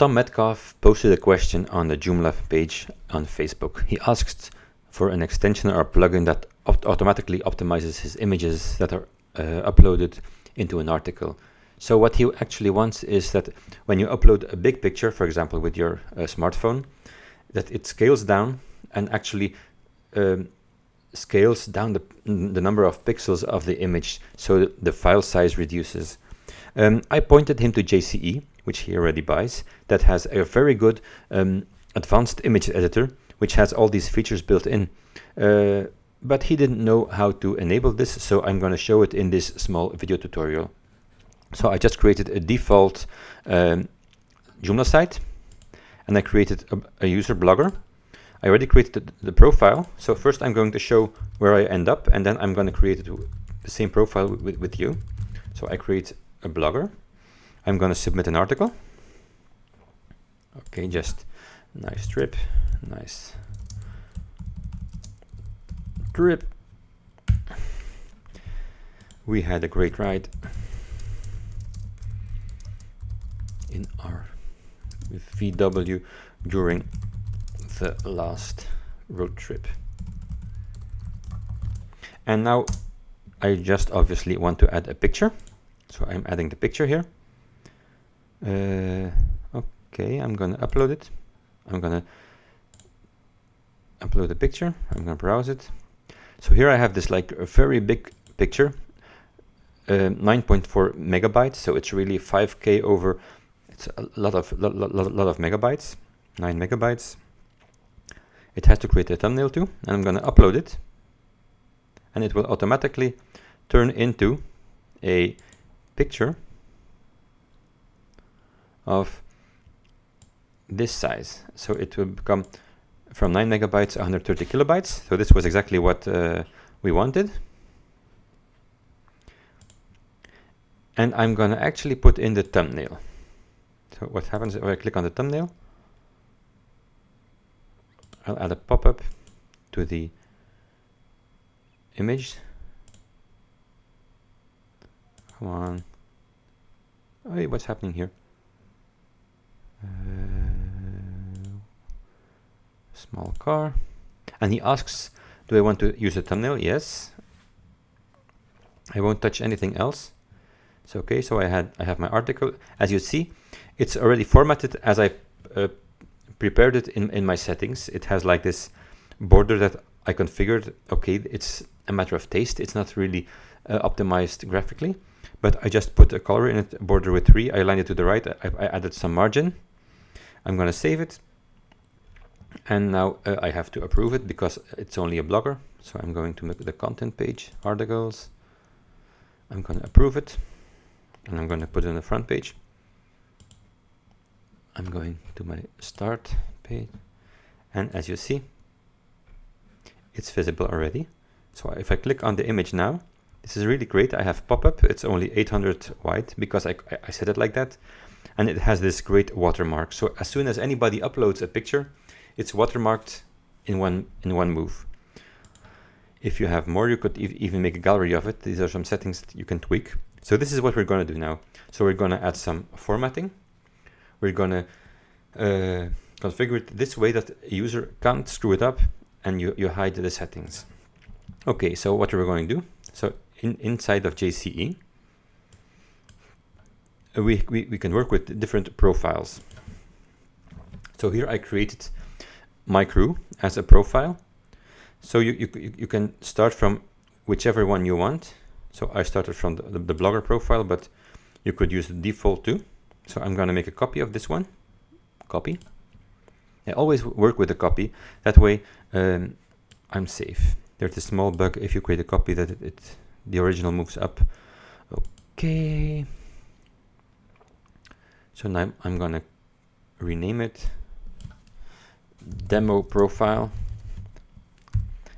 Tom Metcalf posted a question on the Joomla page on Facebook. He asked for an extension or plugin that automatically optimizes his images that are uh, uploaded into an article. So what he actually wants is that when you upload a big picture, for example, with your uh, smartphone, that it scales down and actually um, scales down the, the number of pixels of the image so the file size reduces. Um, I pointed him to JCE, which he already buys, that has a very good um, advanced image editor, which has all these features built in. Uh, but he didn't know how to enable this, so I'm going to show it in this small video tutorial. So I just created a default um, Joomla site, and I created a, a user blogger. I already created the, profile, so first I'm going to show where I end up, and then I'm going to create the same profile with, with you. So I create a blogger. I'm going to submit an article. Okay, just nice trip, nice trip. We had a great ride in our VW during the last road trip. And now I just obviously want to add a picture. So I'm adding the picture here. Uh, okay, I'm to upload it. I'm to upload the picture. I'm to browse it. So here I have this like a very big picture, uh, 9.4 megabytes. So it's really 5K over. It's a lot of lot, lot, lot of megabytes, nine megabytes. It has to create a thumbnail too, and I'm to upload it, and it will automatically turn into a picture of this size. So it will become from 9 megabytes 130 kilobytes. So this was exactly what uh, we wanted. And I'm going to actually put in the thumbnail. So what happens if I click on the thumbnail? I'll add a pop-up to the image. Come on. Hey, what's happening here? Small car. And he asks, do I want to use a thumbnail? Yes. I won't touch anything else. So okay, so I had I have my article. As you see, it's already formatted as I uh, prepared it in, in my settings. It has like this border that I configured. Okay, it's a matter of taste. It's not really uh, optimized graphically, but I just put a color in it, border with three. I aligned it to the right. I, I added some margin. I'm going to save it. And now uh, I have to approve it because it's only a blogger. So I'm going to make the content page, articles. I'm going to approve it. And I'm going to put it on the front page. I'm going to my start page. And as you see, it's visible already. So if I click on the image now, this is really great. I have pop-up. It's only 800 wide because I, I set it like that. And it has this great watermark. So as soon as anybody uploads a picture, it's watermarked in one in one move. If you have more, you could e even make a gallery of it. These are some settings that you can tweak. So this is what we're going to do now. So we're going to add some formatting. We're going to uh, configure it this way that a user can't screw it up and you, you hide the settings. Okay, so what we're going to do. So in, inside of JCE, we, we, we can work with different profiles. So here I created my crew as a profile. So you, you, you can start from whichever one you want. So I started from the, the, blogger profile, but you could use the default too. So I'm going to make a copy of this one. Copy. I always work with a copy. That way um, I'm safe. There's a small bug if you create a copy that it, it the original moves up. Okay. So now I'm going to rename it demo profile.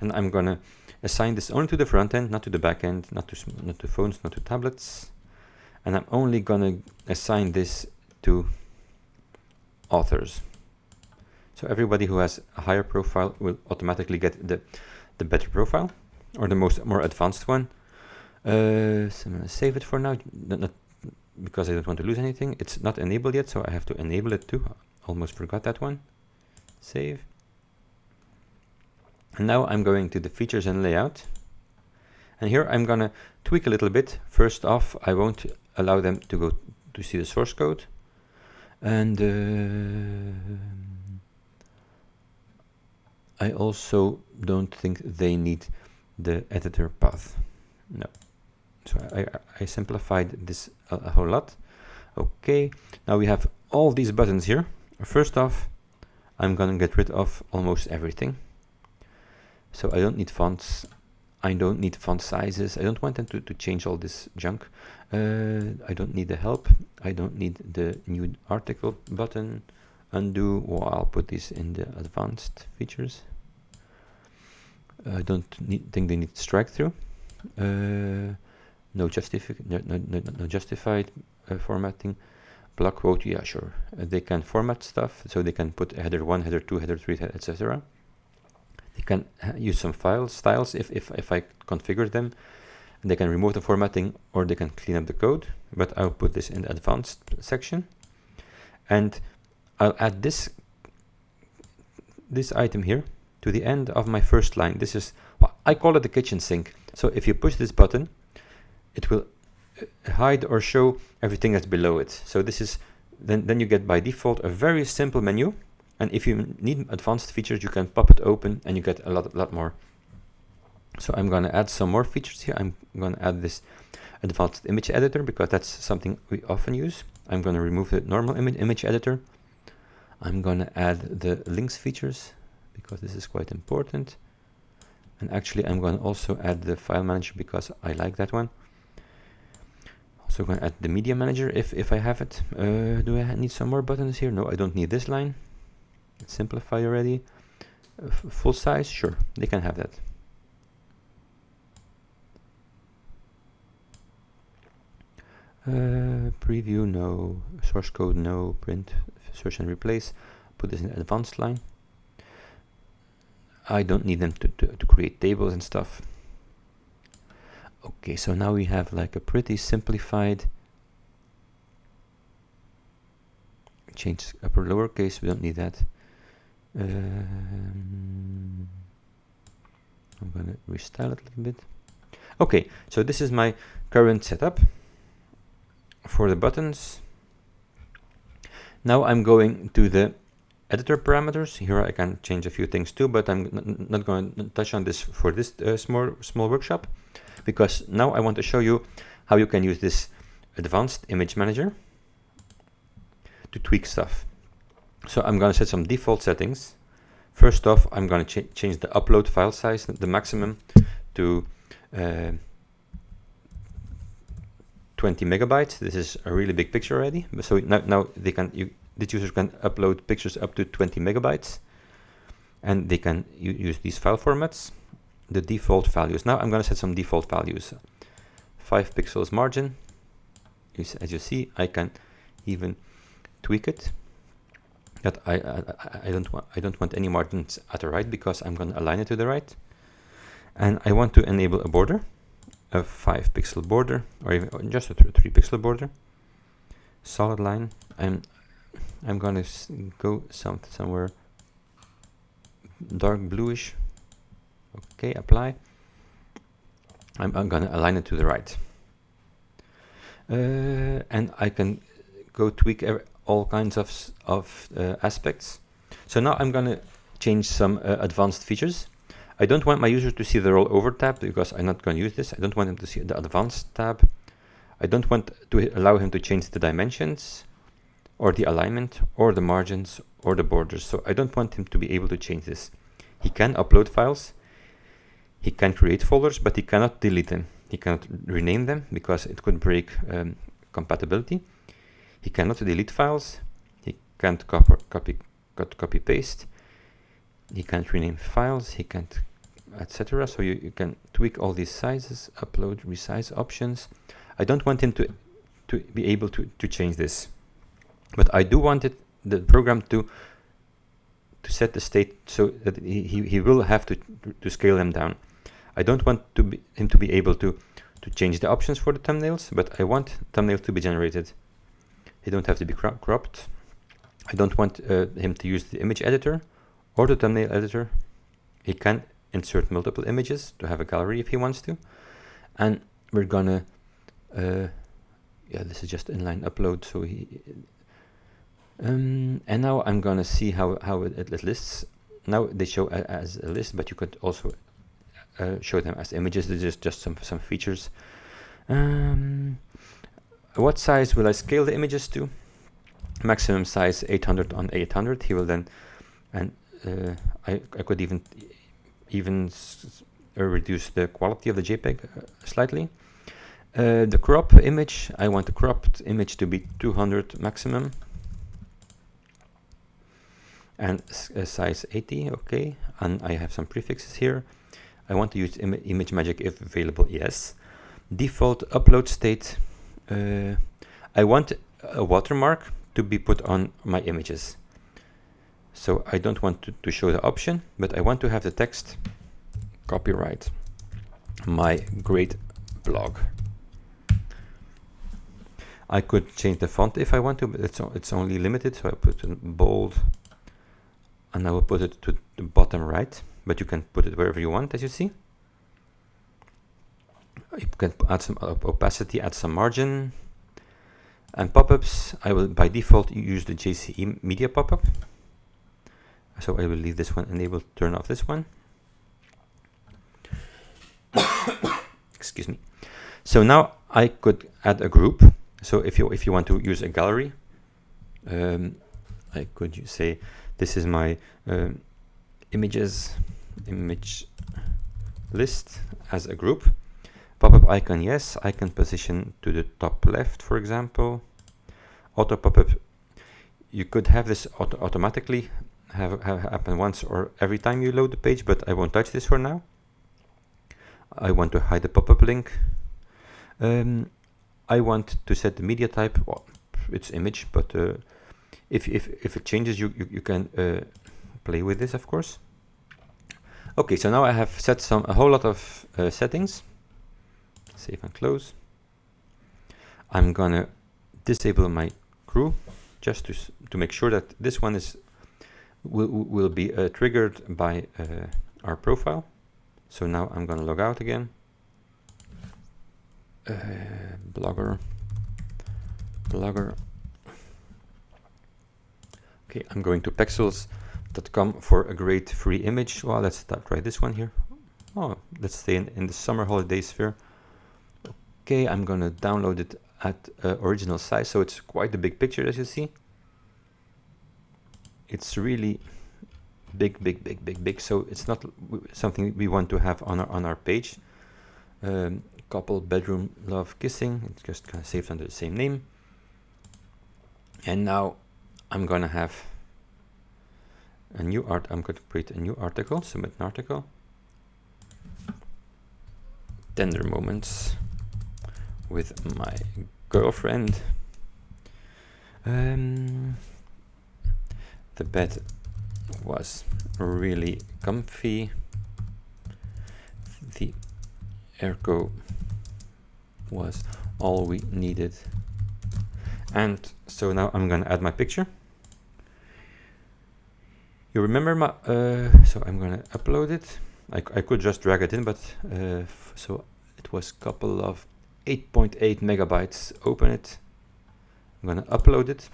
And I'm going to assign this only to the front end, not to the back end, not to, not to phones, not to tablets. And I'm only going to assign this to authors. So everybody who has a higher profile will automatically get the, the better profile or the most more advanced one. Uh, so I'm going to save it for now. Not, because I don't want to lose anything. It's not enabled yet, so I have to enable it too. Almost forgot that one. Save. And now I'm going to the features and layout. And here I'm gonna tweak a little bit. First off, I won't allow them to go to see the source code. And uh, I also don't think they need the editor path. No. So I, I simplified this a, a whole lot. Okay, now we have all these buttons here. First off, I'm gonna get rid of almost everything. So I don't need fonts. I don't need font sizes. I don't want them to, to change all this junk. Uh, I don't need the help. I don't need the new article button. Undo, or I'll put this in the advanced features. I don't need, think they need strike through. Uh, no, no, no, no, no justified uh, formatting. Block quote, yeah, sure. Uh, they can format stuff, so they can put header 1, header 2, header 3, etc. They can use some file styles if, if, if I configure them. They can remove the formatting or they can clean up the code, but I'll put this in the advanced section. And I'll add this, this item here to the end of my first line. This is, I call it the kitchen sink. So if you push this button, it will uh, hide or show everything that's below it. So this is, then, then you get by default a very simple menu and if you need advanced features, you can pop it open and you get a lot, lot more. So I'm going to add some more features here. I'm going to add this advanced image editor because that's something we often use. I'm going to remove the normal image, image editor. I'm going to add the links features because this is quite important. And actually, I'm going to also add the file manager because I like that one. Also going to add the media manager if, if I have it. Uh, do I need some more buttons here? No, I don't need this line simplify already. Uh, full size, sure, they can have that. Uh, preview, no. Source code, no. Print, search and replace. Put this in advanced line. I don't need them to, to, to create tables and stuff. Okay, so now we have like a pretty simplified change upper lowercase, we don't need that. Um, I'm to restyle it a little bit. Okay, so this is my current setup for the buttons. Now I'm going to the editor parameters. Here I can change a few things too, but I'm not going to touch on this for this uh, small, small workshop because now I want to show you how you can use this advanced image manager to tweak stuff. So I'm going to set some default settings. First off, I'm going to ch change the upload file size, the maximum, to uh, 20 megabytes. This is a really big picture already. So now, now they can, you, this user can upload pictures up to 20 megabytes, and they can use these file formats. The default values. Now I'm going to set some default values. 5 pixels margin. As you see, I can even tweak it that I, I, I don't want I don't want any margins at the right because I'm going to align it to the right and I want to enable a border a 5 pixel border or even just a 3 pixel border solid line I'm I'm going to go some somewhere dark bluish okay apply I'm, I'm going to align it to the right uh, and I can go tweak all kinds of, of uh, aspects. So now I'm going to change some uh, advanced features. I don't want my user to see the rollover tab because I'm not going to use this. I don't want him to see the advanced tab. I don't want to allow him to change the dimensions or the alignment or the margins or the borders. So I don't want him to be able to change this. He can upload files. He can create folders, but he cannot delete them. He cannot rename them because it could break um, compatibility. He cannot delete files. He can't copy, copy, copy paste. He can't rename files. He can't, etc. So you, you can tweak all these sizes, upload, resize options. I don't want him to to be able to to change this, but I do want it the program to to set the state so that he, he will have to to scale them down. I don't want to be, him to be able to to change the options for the thumbnails, but I want thumbnails to be generated. They don't have to be cro cropped. I don't want uh, him to use the image editor or the thumbnail editor. He can insert multiple images to have a gallery if he wants to. And we're gonna, uh, yeah, this is just inline upload. So he, um, and now I'm gonna see how, how it, it lists. Now they show a, as a list, but you could also uh, show them as images. This is just some, some features. Um, what size will I scale the images to? Maximum size 800 on 800. He will then, and uh, I, I could even even uh, reduce the quality of the JPEG uh, slightly. Uh, the crop image, I want the cropped image to be 200 maximum and size 80, okay. And I have some prefixes here. I want to use Im ImageMagick if available, yes. Default upload state, uh, I want a watermark to be put on my images. So I don't want to, to show the option, but I want to have the text copyright my great blog. I could change the font if I want to, but it's, it's only limited, so I put in bold and I will put it to the bottom right, but you can put it wherever you want, as you see. You can add some opacity, add some margin, and pop-ups. I will by default use the JCE media pop-up. So I will leave this one enabled, turn off this one. Excuse me. So now I could add a group. So if you if you want to use a gallery, um, I could say this is my uh, images image list as a group. Pop-up icon, yes, Icon position to the top left, for example. Auto pop-up, you could have this auto automatically have, have happen once or every time you load the page, but I won't touch this for now. I want to hide the pop-up link. Um, I want to set the media type, well, it's image, but uh, if, if, if it changes, you, you, you can uh, play with this, of course. Okay, so now I have set some a whole lot of uh, settings. Save and close. I'm gonna disable my crew just to, to make sure that this one is will, will be uh, triggered by uh, our profile. So now I'm to log out again. Uh, blogger, blogger. Okay, I'm going to pexels.com for a great free image. Well, let's try this one here. Oh, let's stay in, in the summer holiday sphere. Okay, I'm to download it at uh, original size, so it's quite a big picture as you see. It's really big, big, big, big, big. So it's not something we want to have on our on our page. Um, couple, bedroom, love, kissing. It's just kind of saved under the same name. And now I'm gonna have a new art. I'm going to create a new article, submit an article. Tender moments with my girlfriend. Um, the bed was really comfy. The airco was all we needed. And so now I'm gonna add my picture. You remember my, uh, so I'm gonna upload it. I, I could just drag it in, but uh, so it was a couple of 8.8 .8 megabytes. Open it. I'm gonna upload it.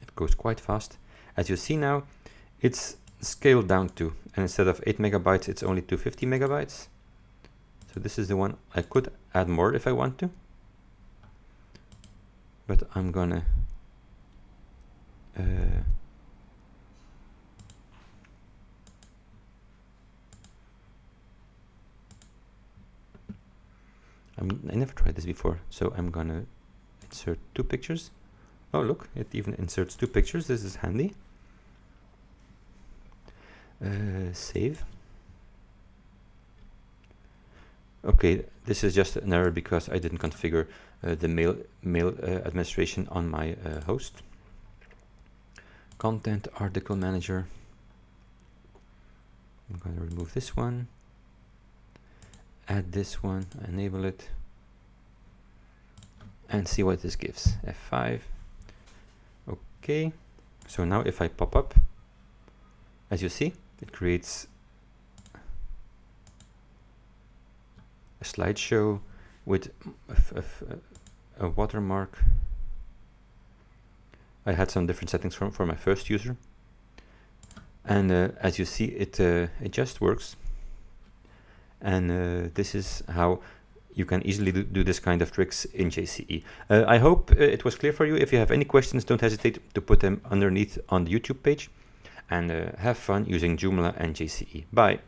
It goes quite fast. As you see now, it's scaled down to, and instead of 8 megabytes, it's only 250 megabytes. So this is the one I could add more if I want to. But I'm gonna uh, i never tried this before, so I'm gonna insert two pictures. Oh, look, it even inserts two pictures. This is handy. Uh, save. Okay, this is just an error because I didn't configure uh, the mail mail uh, administration on my uh, host. Content article manager. I'm going to remove this one. Add this one, enable it, and see what this gives. F5. Okay, so now if I pop up, as you see, it creates a slideshow with a, a, a watermark. I had some different settings from, for my first user. And uh, as you see, it, uh, it just works. And uh, this is how you can easily do, this kind of tricks in JCE. Uh, I hope uh, it was clear for you. If you have any questions, don't hesitate to put them underneath on the YouTube page. And uh, have fun using Joomla and JCE. Bye.